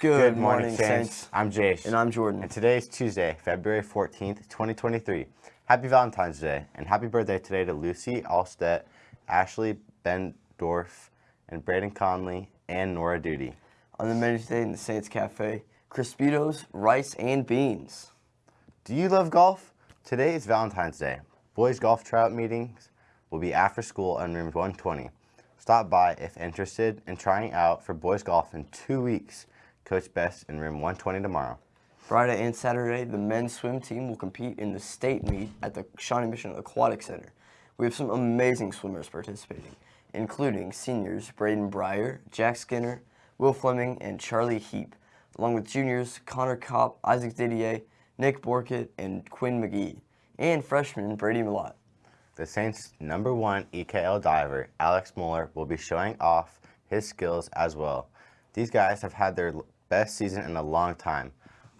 Good, morning, Saints. I'm Jace. And I'm Jordan. And today is Tuesday, February 14th, 2023. Happy Valentine's Day, and happy birthday today to Lucy Allstet, Ashley Bendorf, and Braden Conley, and Nora Duty. On the menu today in the Saints Cafe, Crispitos, rice, and beans. Do you love golf? Today is Valentine's Day. Boys golf tryout meetings will be after school in room 120. Stop by if interested in trying out for boys golf in two weeks. Coach Best in room 120 tomorrow. Friday and Saturday, the men's swim team will compete in the state meet at the Shawnee Mission Aquatic Center. We have some amazing swimmers participating, including seniors Braden Breyer, Jack Skinner, Will Fleming, and Charlie Heap, along with juniors Connor Kopp, Isaac Didier, Nick Borkett, and Quinn McGee, and freshman Brady Millott. The Saints' number one EKL diver, Alex Mueller, will be showing off his skills as well. These guys have had their best season in a long time.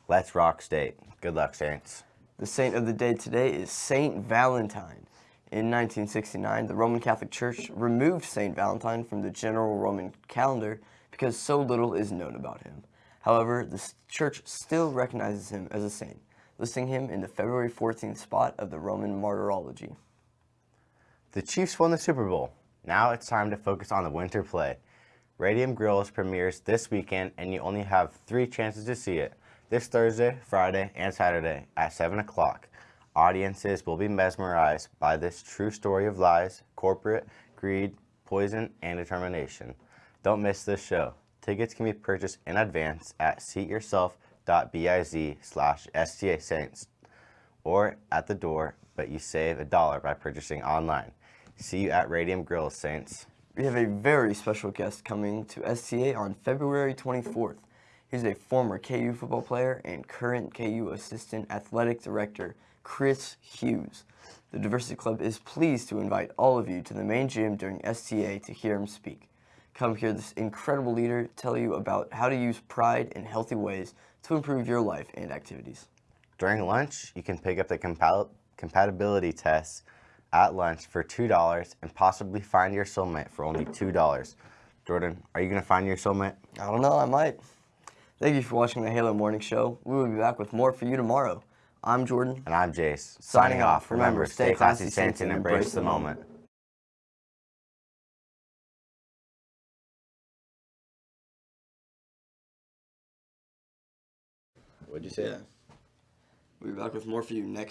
Let's rock state. Good luck, Saints. The saint of the day today is Saint Valentine. In 1969, the Roman Catholic Church removed Saint Valentine from the general Roman calendar because so little is known about him. However, the church still recognizes him as a saint, listing him in the February 14th spot of the Roman Martyrology. The Chiefs won the Super Bowl. Now it's time to focus on the winter play. Radium Girls premieres this weekend and you only have three chances to see it. This Thursday, Friday, and Saturday at 7 o'clock. Audiences will be mesmerized by this true story of lies, corporate, greed, poison, and determination. Don't miss this show. Tickets can be purchased in advance at seatyourself.biz slash STA Saints or at the door, but you save a dollar by purchasing online. See you at Radium Girls, Saints. We have a very special guest coming to STA on February 24th. He's a former KU football player and current KU Assistant Athletic Director, Chris Hughes. The Diversity Club is pleased to invite all of you to the main gym during STA to hear him speak. Come hear this incredible leader tell you about how to use pride in healthy ways to improve your life and activities. During lunch, you can pick up the compat compatibility test at lunch for $2 and possibly find your soulmate for only $2. Jordan, are you going to find your soulmate? I don't know, I might. Thank you for watching the Halo Morning Show. We will be back with more for you tomorrow. I'm Jordan. And I'm Jace. Signing, Signing off. Remember, stay classy, Saints, and embrace the moment. What'd you say? Yeah. We'll be back with more for you next